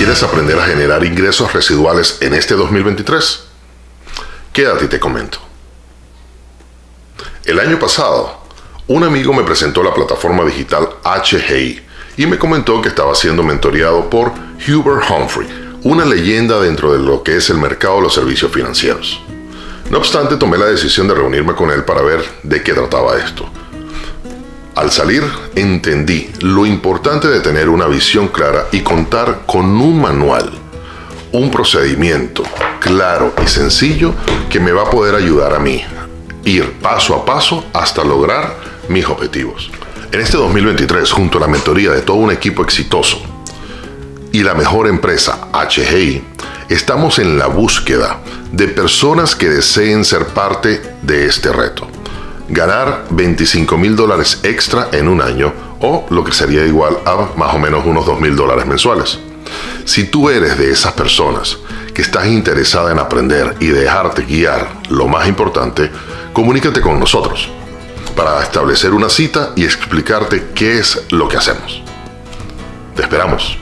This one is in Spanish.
¿Quieres aprender a generar ingresos residuales en este 2023? Quédate y te comento. El año pasado, un amigo me presentó la plataforma digital HGI y me comentó que estaba siendo mentoreado por Hubert Humphrey, una leyenda dentro de lo que es el mercado de los servicios financieros. No obstante, tomé la decisión de reunirme con él para ver de qué trataba esto. Al salir, entendí lo importante de tener una visión clara y contar con un manual, un procedimiento claro y sencillo que me va a poder ayudar a mí ir paso a paso hasta lograr mis objetivos. En este 2023, junto a la mentoría de todo un equipo exitoso y la mejor empresa HGI, estamos en la búsqueda de personas que deseen ser parte de este reto ganar 25 mil dólares extra en un año o lo que sería igual a más o menos unos 2 mil dólares mensuales. Si tú eres de esas personas que estás interesada en aprender y dejarte guiar, lo más importante, comunícate con nosotros para establecer una cita y explicarte qué es lo que hacemos. Te esperamos.